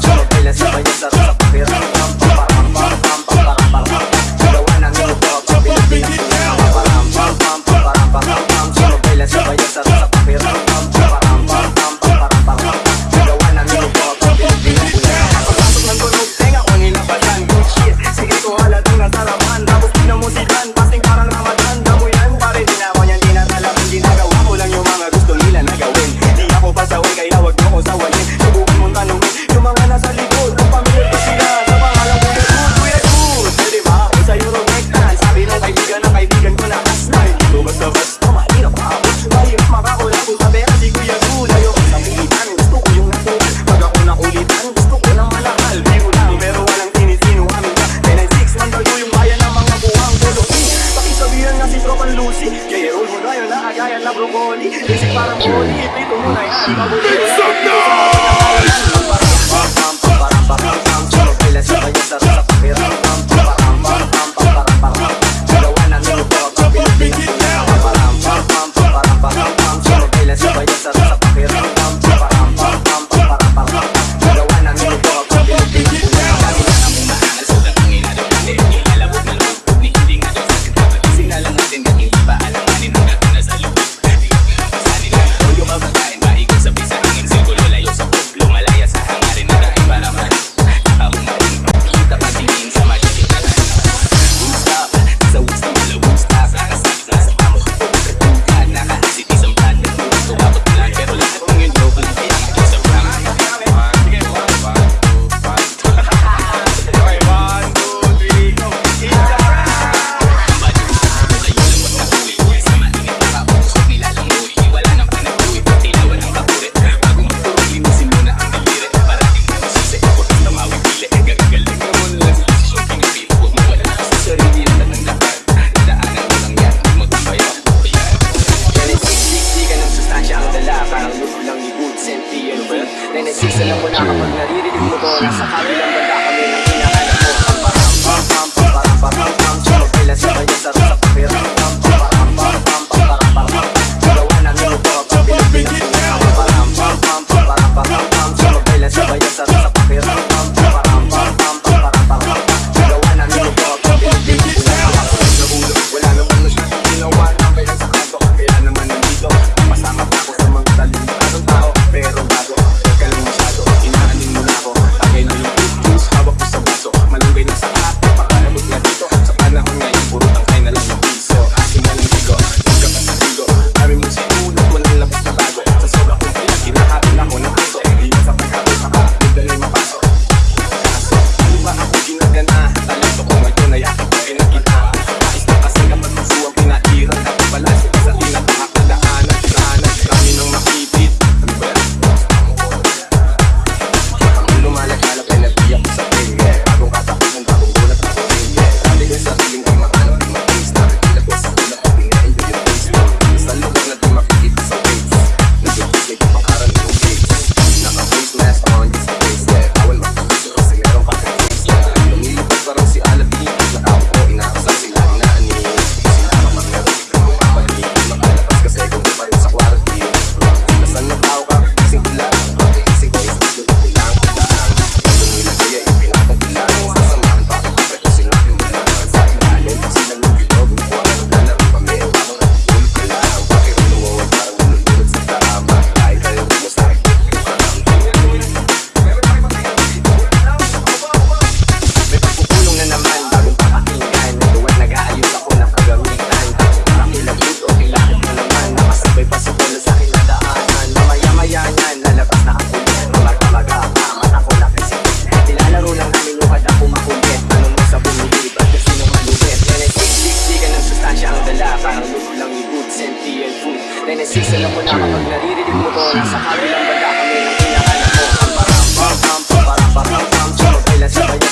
Solo piles Make some noise! Kasi yung muna kapag naririnig mo to Nasa kabilang banda kami ng hinahanap mo Pam pam pam pam pam pam pam pam Cholo kailan sa kanya sarap Tunay na sisila mo na kapag naririnig mo to Nasa kabilang banda kami ng hinahanap mo Ang parang parang parang parang parang parang Sumabilan sa bayan